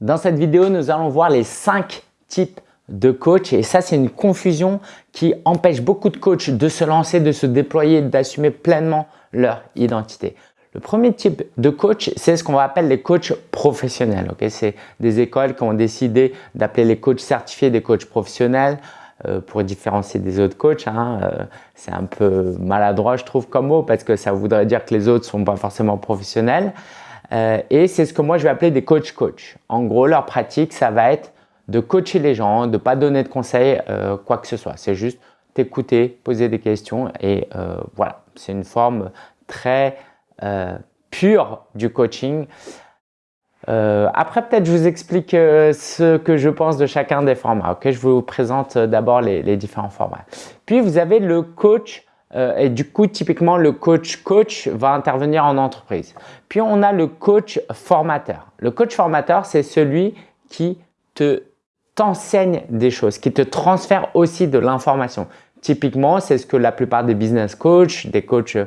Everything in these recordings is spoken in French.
Dans cette vidéo, nous allons voir les 5 types de coach et ça c'est une confusion qui empêche beaucoup de coachs de se lancer, de se déployer, d'assumer pleinement leur identité. Le premier type de coach, c'est ce qu'on appelle les coachs professionnels. Okay c'est des écoles qui ont décidé d'appeler les coachs certifiés des coachs professionnels euh, pour différencier des autres coachs. Hein, euh, c'est un peu maladroit, je trouve, comme mot, parce que ça voudrait dire que les autres sont pas forcément professionnels. Euh, et c'est ce que moi, je vais appeler des coachs-coach. En gros, leur pratique, ça va être de coacher les gens, de pas donner de conseils, euh, quoi que ce soit. C'est juste t'écouter, poser des questions et euh, voilà. C'est une forme très pure du coaching. Après, peut-être je vous explique ce que je pense de chacun des formats. Ok, je vous présente d'abord les, les, différents formats. Puis vous avez le coach et du coup, typiquement, le coach-coach va intervenir en entreprise. Puis on a le coach formateur. Le coach formateur, c'est celui qui te t'enseigne des choses, qui te transfère aussi de l'information. Typiquement, c'est ce que la plupart des business coachs, des coachs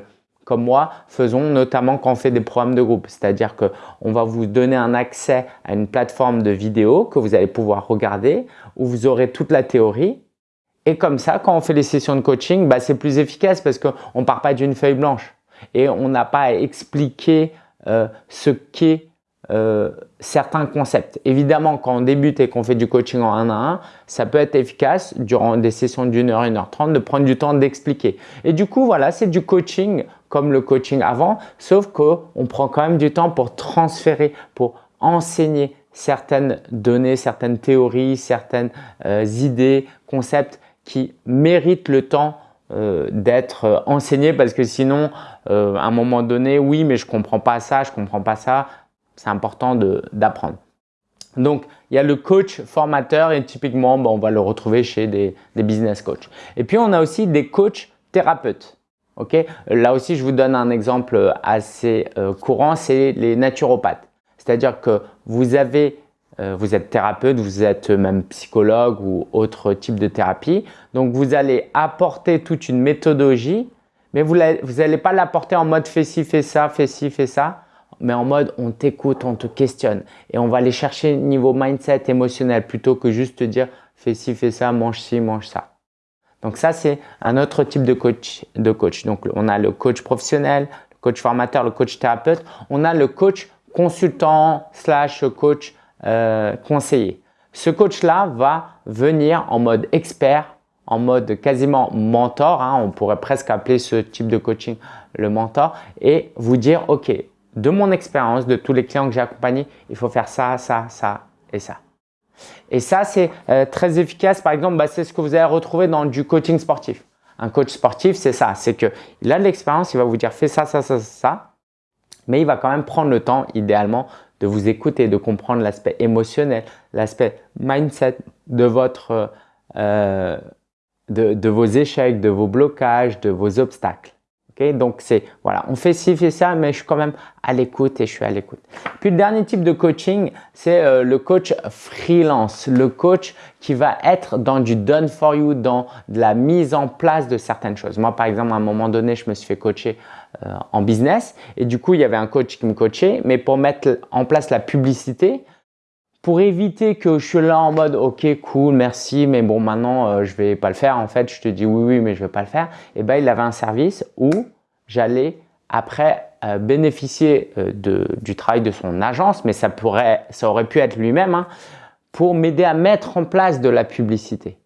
comme moi, faisons notamment quand on fait des programmes de groupe. C'est-à-dire qu'on va vous donner un accès à une plateforme de vidéo que vous allez pouvoir regarder où vous aurez toute la théorie. Et comme ça, quand on fait les sessions de coaching, bah, c'est plus efficace parce qu'on ne part pas d'une feuille blanche et on n'a pas à expliquer euh, ce qu'est euh, certains concepts. Évidemment, quand on débute et qu'on fait du coaching en 1 à 1, ça peut être efficace durant des sessions d'une heure, une heure trente de prendre du temps d'expliquer. Et du coup, voilà, c'est du coaching comme le coaching avant, sauf qu'on prend quand même du temps pour transférer, pour enseigner certaines données, certaines théories, certaines euh, idées, concepts qui méritent le temps euh, d'être enseigné parce que sinon, euh, à un moment donné, oui, mais je comprends pas ça, je comprends pas ça, c'est important d'apprendre. Donc, il y a le coach formateur et typiquement, on va le retrouver chez des, business coachs. Et puis, on a aussi des coachs thérapeutes. Ok, Là aussi, je vous donne un exemple assez euh, courant, c'est les naturopathes. C'est-à-dire que vous avez, euh, vous êtes thérapeute, vous êtes même psychologue ou autre type de thérapie. Donc, vous allez apporter toute une méthodologie, mais vous n'allez pas l'apporter en mode fais ci, fais ça, fais ci, fais ça mais en mode on t'écoute, on te questionne et on va aller chercher niveau mindset émotionnel plutôt que juste te dire fais ci, fais ça, mange ci, mange ça. Donc ça, c'est un autre type de coach, de coach. Donc on a le coach professionnel, le coach formateur, le coach thérapeute. On a le coach consultant slash coach euh, conseiller. Ce coach-là va venir en mode expert, en mode quasiment mentor. Hein, on pourrait presque appeler ce type de coaching le mentor et vous dire, OK, de mon expérience, de tous les clients que j'ai accompagnés, il faut faire ça, ça, ça et ça. Et ça, c'est euh, très efficace. Par exemple, bah, c'est ce que vous allez retrouver dans du coaching sportif. Un coach sportif, c'est ça. C'est qu'il a de l'expérience, il va vous dire fais ça, ça, ça, ça. Mais il va quand même prendre le temps, idéalement, de vous écouter, de comprendre l'aspect émotionnel, l'aspect mindset de votre, euh, de vos échecs, de vos blocages, de vos obstacles. Donc, c'est voilà, on fait ci, fait ça, mais je suis quand même à l'écoute et je suis à l'écoute. Puis, le dernier type de coaching, c'est euh, le coach freelance, le coach qui va être dans du done for you, dans de la mise en place de certaines choses. Moi, par exemple, à un moment donné, je me suis fait coacher en business. Et du coup, il y avait un coach qui me coachait, mais pour mettre en place la publicité, pour éviter que je suis là en mode ok cool merci mais bon maintenant euh, je vais pas le faire en fait je te dis oui oui mais je vais pas le faire. Et ben il avait un service où j'allais après euh, bénéficier euh, de, du travail de son agence mais ça pourrait ça aurait pu être lui-même hein, pour m'aider à mettre en place de la publicité.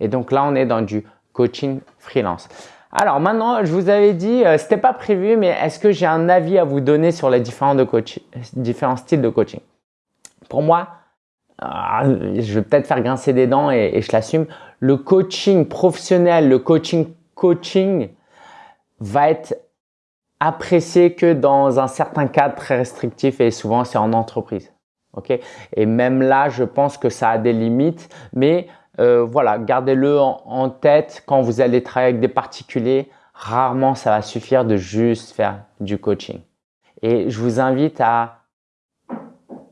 Et donc là on est dans du coaching freelance alors maintenant, je vous avais dit, euh, c'était pas prévu, mais est-ce que j'ai un avis à vous donner sur les différents, de différents styles de coaching? Pour moi, ah, je vais peut-être faire grincer des dents et, je l'assume, le coaching professionnel, le coaching coaching va être apprécié que dans un certain cadre très restrictif et souvent c'est en entreprise. ok? Et même là, je pense que ça a des limites, mais euh, voilà, gardez-le en, tête quand vous allez travailler avec des particuliers. Rarement, ça va suffire de juste faire du coaching. Et je vous invite à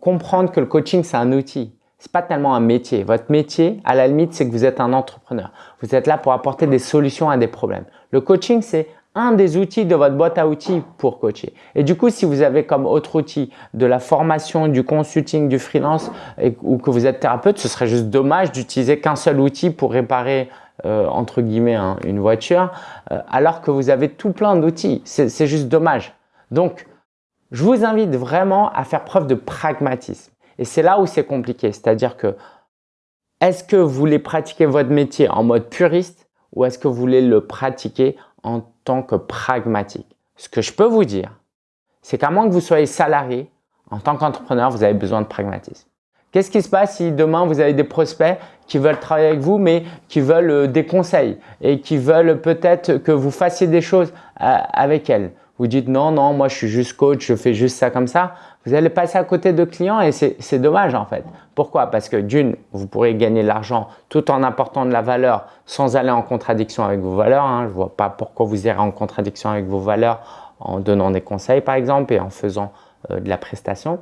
comprendre que le coaching, c'est un outil. C'est pas tellement un métier. Votre métier, à la limite, c'est que vous êtes un entrepreneur. Vous êtes là pour apporter des solutions à des problèmes. Le coaching, c'est un des outils de votre boîte à outils pour coacher. Et du coup, si vous avez comme autre outil de la formation, du consulting, du freelance ou que vous êtes thérapeute, ce serait juste dommage d'utiliser qu'un seul outil pour réparer euh, entre guillemets hein, une voiture euh, alors que vous avez tout plein d'outils. C'est juste dommage. Donc, je vous invite vraiment à faire preuve de pragmatisme. Et c'est là où c'est compliqué. C'est-à-dire que est-ce que vous voulez pratiquer votre métier en mode puriste ou est-ce que vous voulez le pratiquer en tant que pragmatique Ce que je peux vous dire, c'est qu'à moins que vous soyez salarié, en tant qu'entrepreneur, vous avez besoin de pragmatisme. Qu'est-ce qui se passe si demain vous avez des prospects qui veulent travailler avec vous mais qui veulent euh, des conseils et qui veulent peut-être que vous fassiez des choses euh, avec elles? Vous dites non, non, moi je suis juste coach, je fais juste ça comme ça. Vous allez passer à côté de clients et c'est dommage en fait. Pourquoi? Parce que d'une, vous pourrez gagner de l'argent tout en apportant de la valeur sans aller en contradiction avec vos valeurs. Hein. Je ne vois pas pourquoi vous irez en contradiction avec vos valeurs en donnant des conseils par exemple et en faisant euh, de la prestation.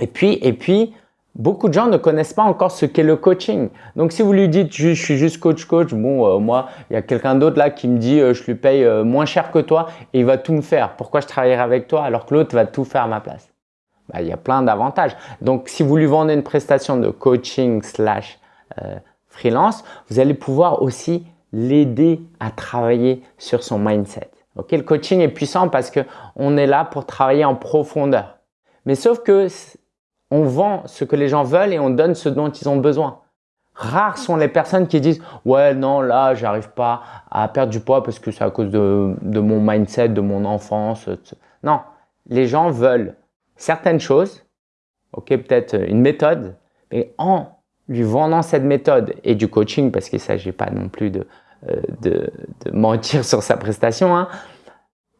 Et puis, et puis beaucoup de gens ne connaissent pas encore ce qu'est le coaching. Donc, si vous lui dites je, suis juste coach-coach, bon, euh, moi, il y a quelqu'un d'autre là qui me dit euh, je lui paye euh, moins cher que toi et il va tout me faire. Pourquoi je travaillerai avec toi alors que l'autre va tout faire à ma place? Bah, Il y a plein d'avantages. Donc, si vous lui vendez une prestation de coaching slash freelance, vous allez pouvoir aussi l'aider à travailler sur son mindset. Ok, le coaching est puissant parce que on est là pour travailler en profondeur. Mais sauf que on vend ce que les gens veulent et on donne ce dont ils ont besoin. Rares sont les personnes qui disent « Ouais, non, là, j'arrive pas à perdre du poids parce que c'est à cause de, mon mindset, de mon enfance. » Non, les gens veulent certaines choses, ok, peut-être une méthode, mais en lui vendant cette méthode et du coaching, parce qu'il ne s'agit pas non plus de, euh, de, mentir sur sa prestation, hein,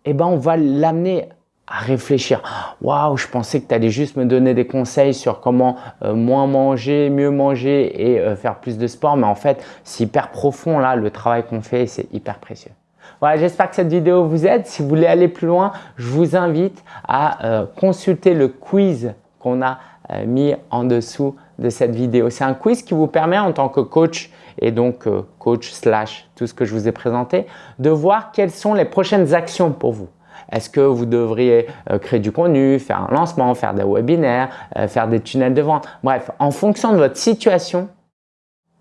eh ben on va l'amener à réfléchir. Waouh, je pensais que tu allais juste me donner des conseils sur comment euh, moins manger, mieux manger et euh, faire plus de sport. Mais en fait, c'est hyper profond là, le travail qu'on fait, c'est hyper précieux. Voilà, j'espère que cette vidéo vous aide. Si vous voulez aller plus loin, je vous invite à euh, consulter le quiz qu'on a mis en dessous de cette vidéo. C'est un quiz qui vous permet en tant que coach et donc coach slash tout ce que je vous ai présenté, de voir quelles sont les prochaines actions pour vous. Est-ce que vous devriez euh, créer du contenu, faire un lancement, faire des webinaires, euh, faire des tunnels de vente? Bref, en fonction de votre situation,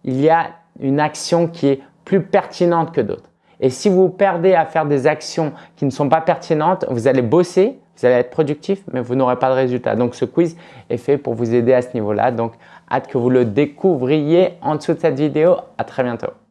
il y a une action qui est plus pertinente que d'autres. Et si vous perdez à faire des actions qui ne sont pas pertinentes, vous allez bosser, vous allez être productif, mais vous n'aurez pas de résultat. Donc, ce quiz est fait pour vous aider à ce niveau-là. Donc, hâte que vous le découvriez en dessous de cette vidéo. À très bientôt.